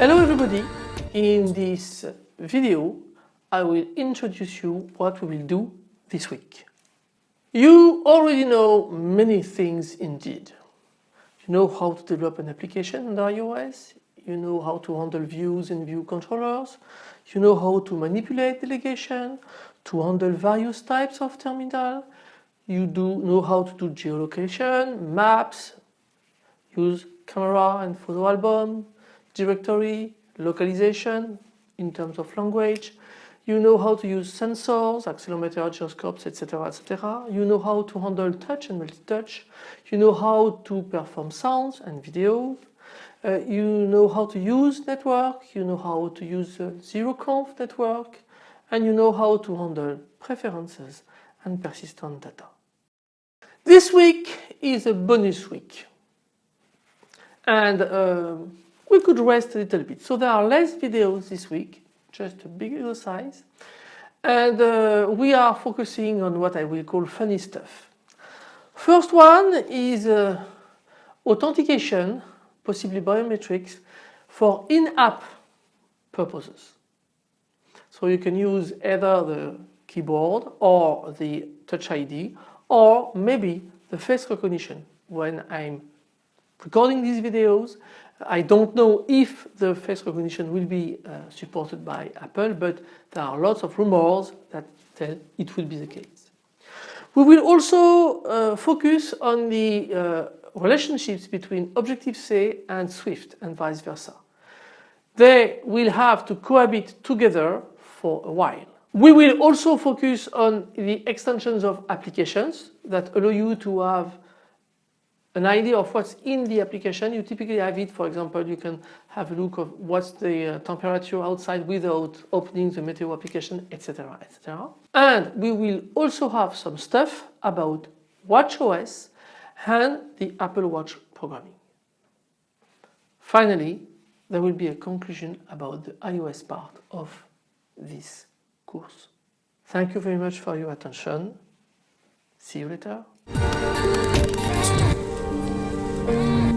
everybody, in this video I will introduce you what we will do this week. You already know many things indeed. You know how to develop an application under iOS, you know how to handle views and view controllers, you know how to manipulate delegation, to handle various types of terminal, you do know how to do geolocation, maps, use camera and photo album, directory, localization in terms of language, you know how to use sensors, accelerometer, gyroscopes, etc. etc. You know how to handle touch and multi-touch. You know how to perform sounds and video. Uh, you know how to use network. You know how to use uh, zero-conf network. And you know how to handle preferences and persistent data. This week is a bonus week. And uh, we could rest a little bit. So there are less videos this week just a bigger size. And uh, we are focusing on what I will call funny stuff. First one is uh, authentication, possibly biometrics, for in-app purposes. So you can use either the keyboard or the Touch ID or maybe the face recognition when I'm recording these videos I don't know if the face recognition will be uh, supported by Apple but there are lots of rumors that tell it will be the case. We will also uh, focus on the uh, relationships between Objective-C and Swift and vice versa. They will have to cohabit together for a while. We will also focus on the extensions of applications that allow you to have an idea of what's in the application. You typically have it, for example, you can have a look of what's the uh, temperature outside without opening the meteo application, etc. etc. And we will also have some stuff about WatchOS and the Apple Watch programming. Finally, there will be a conclusion about the iOS part of this course. Thank you very much for your attention. See you later. Thank you.